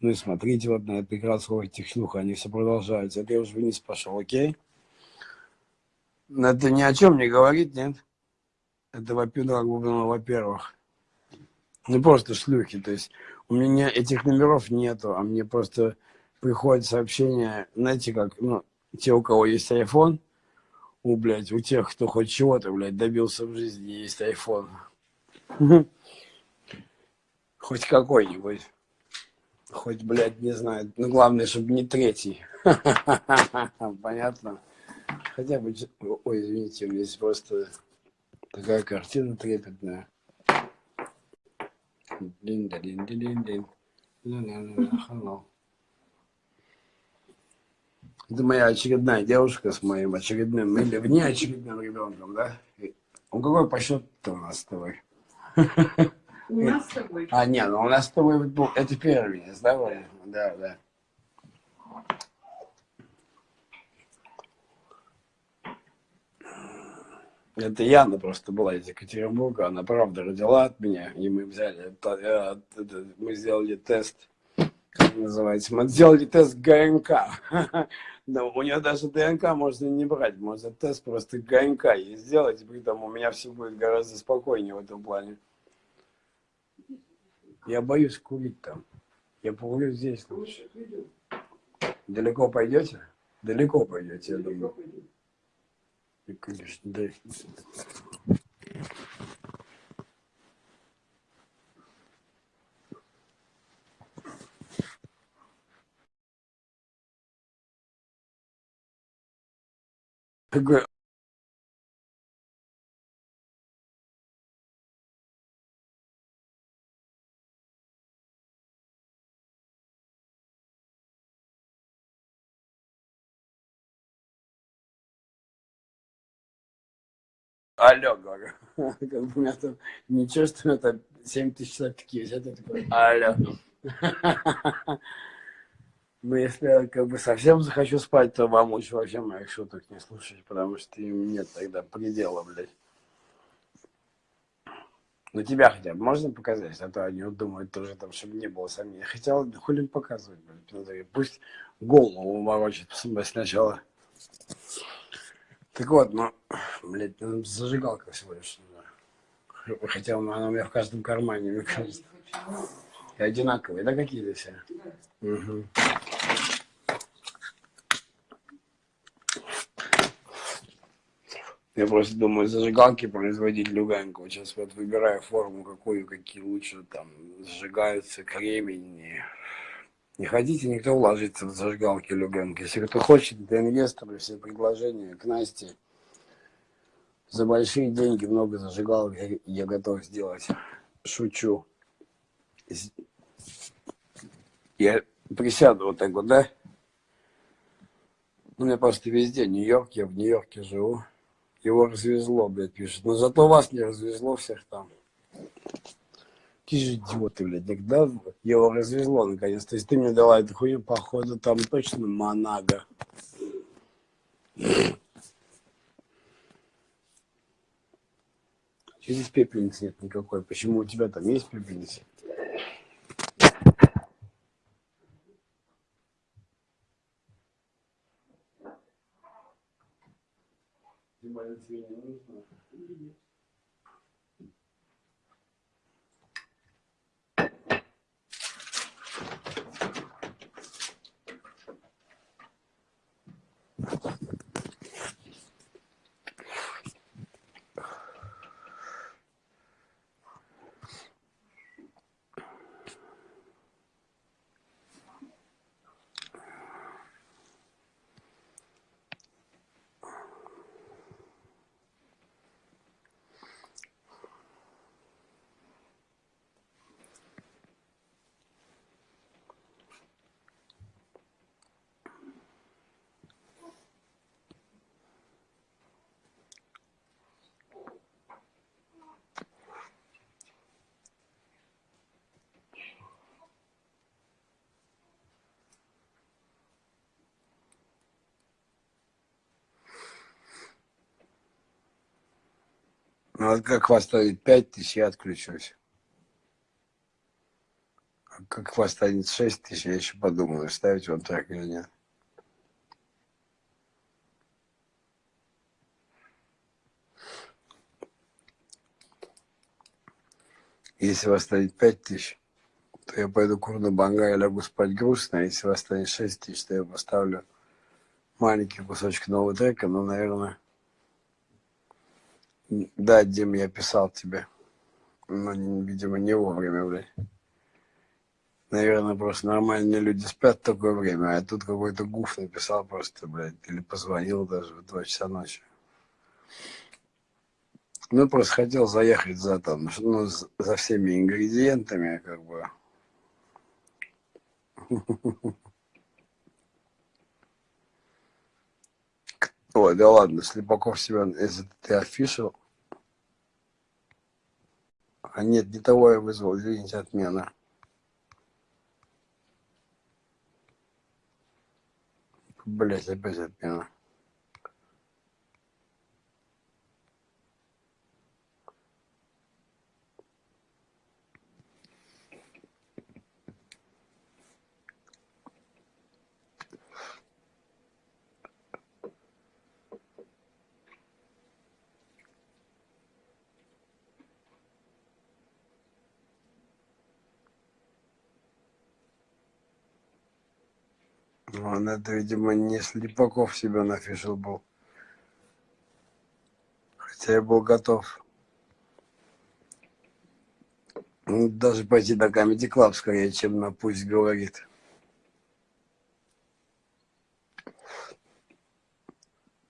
Ну и смотрите вот на этот экран сколько этих они все продолжаются. Это я уже вниз пошел, окей? Но это ни о чем не говорит, нет? Это, во-первых, ну, во-первых. Ну, просто шлюхи, то есть у меня этих номеров нету, а мне просто приходит сообщение, знаете, как, ну, те, у кого есть iPhone, у, блядь, у тех, кто хоть чего-то, блядь, добился в жизни, есть iPhone. Хоть какой-нибудь. Хоть, блядь, не знаю. Ну, главное, чтобы не третий. Понятно? Хотя бы... Ой, извините, у меня здесь просто такая картина трепетная. Дин-да-дин-дин-дин-дин. Ля-ля-ля-ля, hello. Это моя очередная девушка с моим очередным или внеочередным ребенком, да? Он какой по счету у нас с тобой? У нас с тобой. А, нет, ну у нас с тобой был- это первенец, да, Ваня? Да, да. Это Яна просто была из Екатеринбурга, она правда родила от меня, и мы взяли, это- э, это- мы сделали тест, как называется, мы сделали тест ГНК. Но у нее даже ДНК можно не брать, можно тест просто ГНК ей сделать, и при этом у меня все будет гораздо спокойнее в этом плане. Я боюсь курить там. Я покурю здесь лучше. Далеко пойдете? Далеко пойдете, я думаю. И, конечно, да. Какой Алло, говорю. Как бы у меня там ничего, что у меня там 7 тысяч такие висят, я такой, алло. Ну, если я как бы совсем захочу спать, то вам лучше вообще моих шуток не слушать, потому что им нет тогда предела, блядь. Ну, тебя хотя бы можно показать, а то они вот думают тоже там, чтобы не было сомнений. Хотя, да хули показывать, блядь. Пусть голову ворочит сначала. Так вот, ну, блядь, ну, зажигалка всего лишь. Хотя она у меня в каждом кармане, мне кажется. И одинаковые, да, какие-то все? Мгм. Я просто думаю, зажигалки производить Люганку. Вот сейчас вот выбираю форму, какую, какие лучше там зажигаются, кремень. Не, хотите никто вложиться в зажигалки Люганки. Если кто хочет, это инвесторы, все предложения к Насте. За большие деньги много зажигалок я, я готов сделать. Шучу. Я присяду вот так вот, да? У меня просто везде Нью-Йорк, я в Нью-Йорке живу. Его развезло, блядь, пишет. Но зато вас не развезло всех там. Какие же идиоты, блядь, никогда его развезло наконец. То есть ты мне дала эту хуйню, походу, там точно Монага. Че здесь пепельницы нет никакой? Почему у тебя там есть пепельница? Ну вот как поставить 5 тысяч, я отключусь. А как поставить 6 тысяч, я еще подумаю, ставить он трек или нет. Если вас станет 5 тысяч, то я пойду курну банга и лягу спать грустно. А если вас станет 6 тысяч, то я поставлю маленький кусочек нового трека, но, наверное, да, Дим, я писал тебе. Но, видимо, не вовремя, блядь. Наверное, просто нормальные люди спят в такое время, а тут какой-то гуф написал просто, блядь, или позвонил даже в 2 часа ночи. Ну, просто хотел заехать за там, ну, за всеми ингредиентами, как бы. Ой, да ладно, Слепаков себя, если ты афишил. А нет, не того я вызвал, извините, отмена. Блять, опять отмена. Он это, видимо, не Слепаков себя нафишил был. Хотя я был готов. Ну, даже пойти на Comedy Club скорее, чем на Пусть говорит.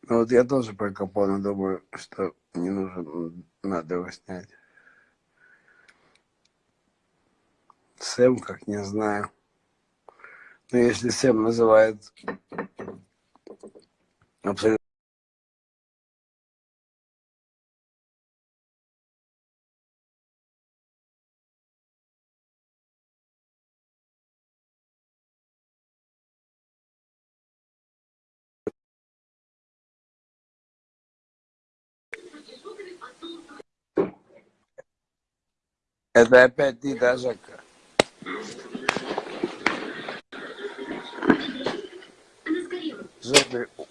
Ну, вот я тоже про Капона думаю, что не нужно, надо его снять. Сэм, как не знаю. Но ну, если Сэм называет абсолютно Это опять ты, да, Жака? Жопе,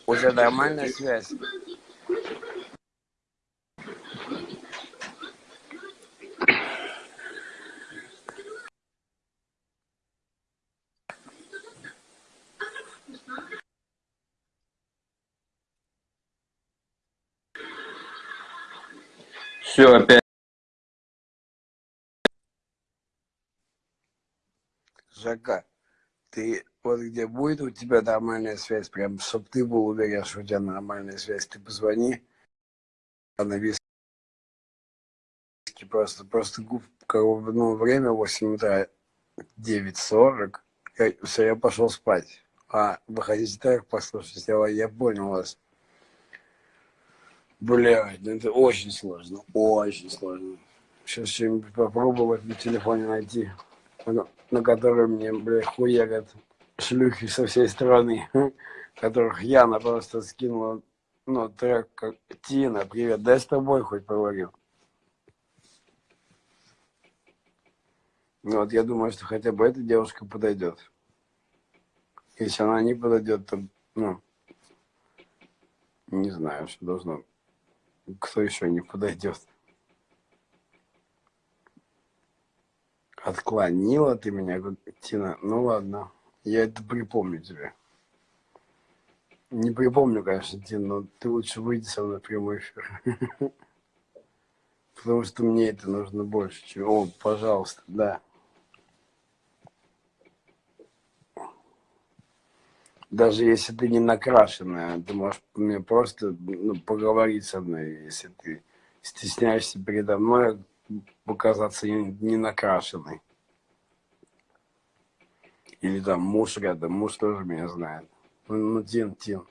уже нормальная связь. Все, опять. Жака, ты вот где будет у тебя нормальная связь, прям, чтобы ты был уверен, что у тебя нормальная связь, ты позвони на виске просто, просто ну, время 8 утра, 9.40, я, все, я пошел спать. А, вы хотите так послушать? Я, я понял вас. Блядь, ну это очень сложно, очень сложно. Сейчас что-нибудь попробовать на телефоне найти, на, на который мне, блядь, хуярят шлюхи со всей страны, которых Яна просто скинула, ну, трек, как Тина, привет, дай с тобой хоть поговорю. Ну вот я думаю, что хотя бы эта девушка подойдет. Если она не подойдет, то, ну, не знаю, что должно. Кто еще не подойдет? Отклонила ты меня, Тина. Ну ладно, я это припомню тебе. Не припомню, конечно, Тина, но ты лучше выйди со мной в прямой эфир. Потому что мне это нужно больше, чем... О, пожалуйста, да. даже если ты не накрашенная, ты можешь мне просто ну, поговорить со мной, если ты стесняешься передо мной показаться не, не накрашенной. Или там муж рядом, муж тоже меня знает. Ну, ну Тин, Тин.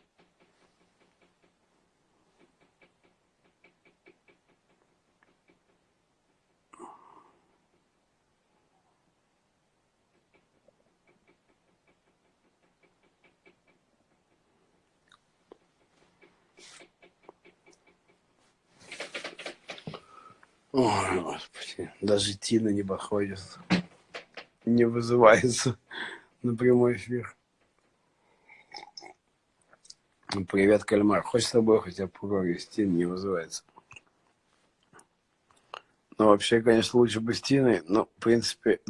Ой, господи, даже Тина не подходит, не вызывается на прямой эфир. Ну, привет, кальмар. Хочешь с тобой хотя бы поговорить? Тина не вызывается. Ну, вообще, конечно, лучше бы с но, в принципе,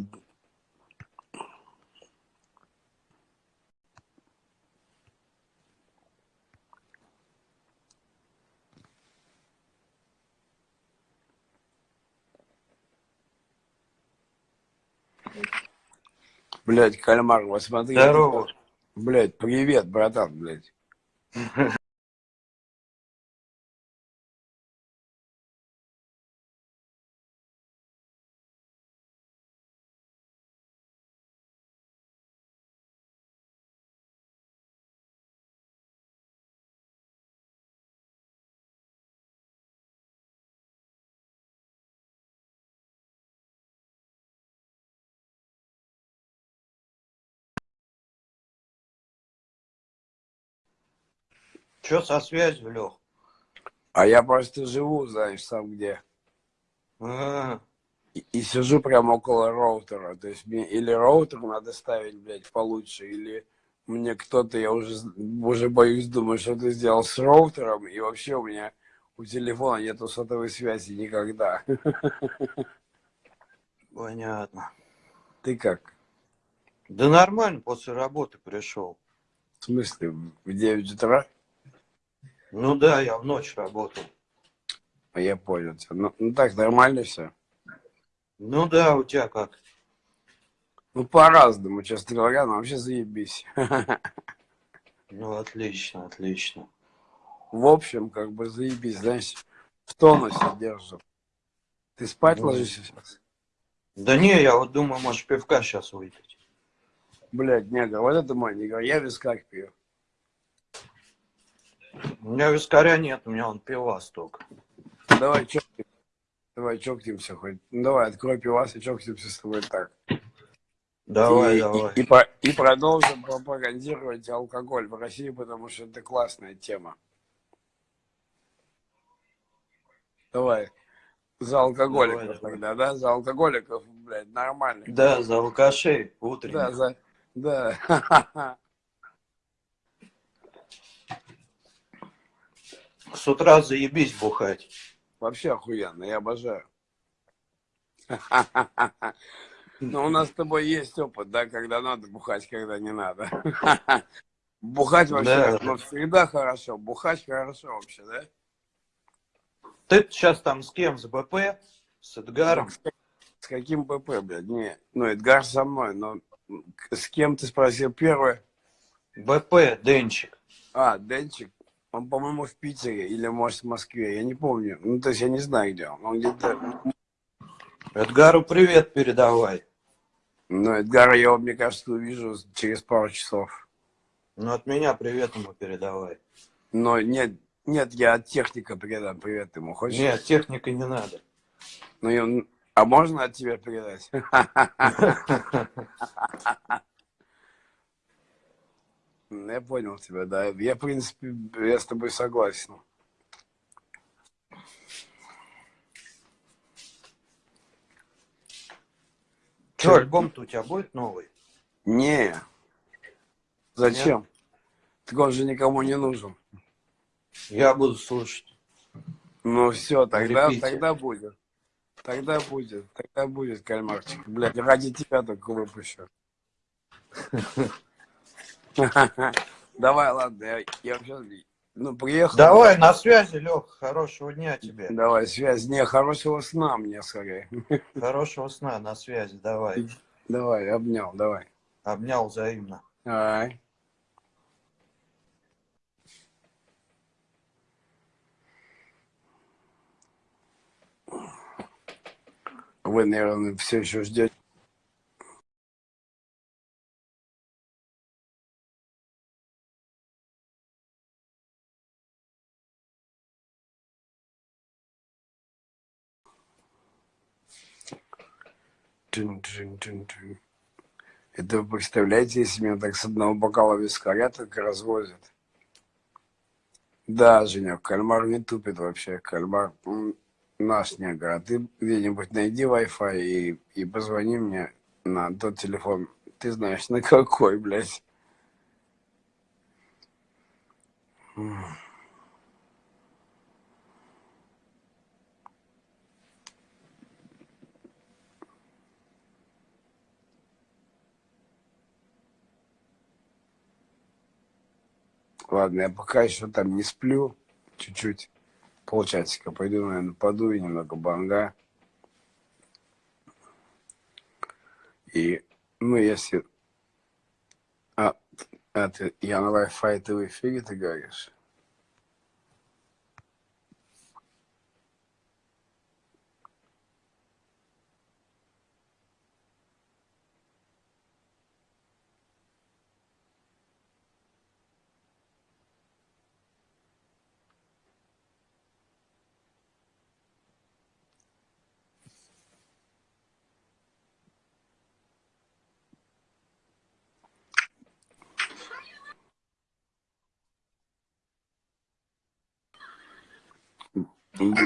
Блять, кальмар, вот смотри. Здорово. Блять, привет, братан, блять. Че со связью, Лех? А я просто живу, знаешь, сам где. А, И, и сижу прямо около роутера. То есть мне или роутер надо ставить, блядь, получше, или мне кто-то, я уже, уже боюсь, думаю, что ты сделал с роутером, и вообще у меня у телефона нету сотовой связи никогда. понятно. Ты как? Да нормально, после работы пришел. В смысле, в 9 утра? Ну да, я в ночь работал. А я понял тебя. Ну, ну так, нормально все. Ну да, у тебя как? Ну, по-разному, честно говоря, но вообще заебись. Ну, отлично, отлично. В общем, как бы заебись, знаешь, в тонусе держит. Ты спать Ну. ложишься сейчас? Да не, я вот думаю, может, пивка сейчас выпить. Блядь, негр, вот это мой негр, я вискарь пью. У меня вискаря нет, у меня он пивас только. Давай чокнемся. Давай чокнемся хоть. Ну, давай, открой пивас и чокнемся с тобой так. Давай, и, давай. И, и, по- и продолжим пропагандировать алкоголь в России, потому что это классная тема. Давай. За алкоголиков Давай, давай. тогда, да? За алкоголиков, блядь, нормально. Да, за алкашей Да, утренних. за... Да. С утра заебись бухать. Вообще охуенно, я обожаю. Но у нас с тобой есть опыт, да, когда надо бухать, когда не надо. Бухать вообще, Да. ну, всегда хорошо. Бухать хорошо вообще, да? Ты сейчас там с кем? С БП? С Эдгаром? С с каким ПП, блядь? Не, ну, Эдгар со мной, но с кем ты спросил первое? БП, Денчик. А, Денчик. Он, по-моему, в Питере или, может, в Москве. Я не помню. Ну, то есть я не знаю, где он. Он где-то... Эдгару привет передавай. Ну, Эдгара я, мне кажется, увижу через пару часов. Ну, от меня привет ему передавай. Но нет, Нет, я от техника передам привет ему. Хочешь? Нет, техника не надо. Ну, а можно от тебя передать? Я понял тебя, да. Я, в принципе, я с тобой согласен. Че, альбом-то у тебя будет новый? Не. Зачем? Так он же никому не нужен. Я буду слушать. Ну все, тогда, Репите. тогда будет. Тогда будет, тогда будет, кальмарчик. Блядь, ради тебя только выпущу. Давай, ладно, я, я сейчас, ну, приехал. Давай, на связи, Лех. Хорошего дня тебе. Давай, связь. Не, хорошего сна мне скорее. Хорошего сна, на связи. Давай. Давай, обнял, давай. Обнял взаимно. Давай. Вы, наверное, все еще ждете. Тын-тын-тын-тын. Это вы представляете, если меня так с одного бокала вискаря так развозят? Да, Женя, кальмар не тупит вообще. Кальмар м, наш негр. А ты где-нибудь найди Wi-Fi и, и позвони мне на тот телефон. Ты знаешь, на какой, блядь. М. Ладно, я пока еще там не сплю. Чуть-чуть. Полчасика. Пойду, наверное, подую немного банга. И, ну, если... А, а ты, я на Wi-Fi, ты в эфире, ты говоришь?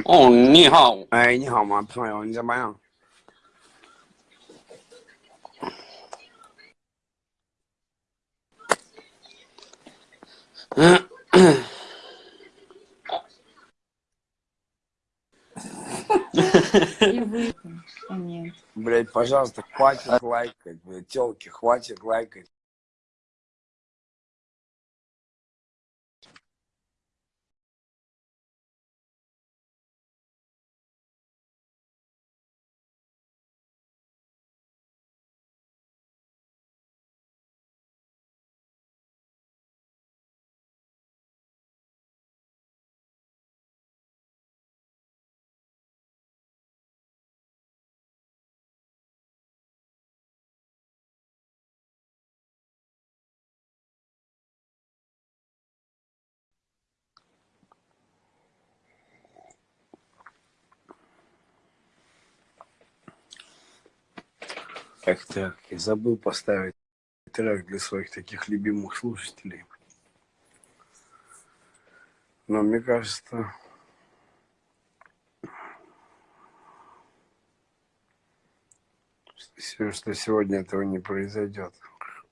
哦，你好，哎，你好吗，朋友？你怎么样？И вы, а нет. Блять, пожалуйста, хватит лайкать, блядь, телки, хватит лайкать. Эх, так, я забыл поставить трек для своих таких любимых слушателей. Но мне кажется, что сегодня этого не произойдет.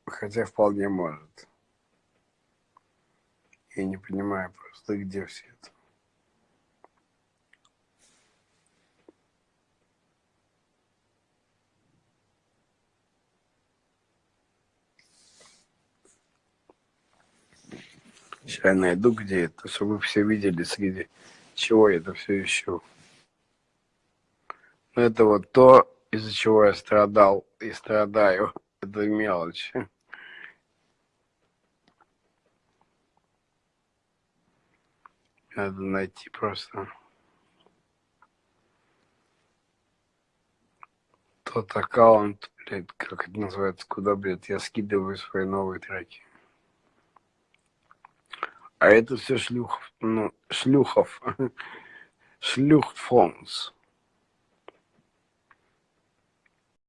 Хотя вполне может. Я не понимаю просто, где все это. Сейчас найду, где это, чтобы вы все видели, среди чего я это все ищу. Ну, Это вот то, из-за чего я страдал и страдаю. Это мелочь. Надо найти просто тот аккаунт, блядь, как это называется, куда, блядь, я скидываю свои новые треки. А это все шлюх, ну, шлюхов. Шлюхфонс.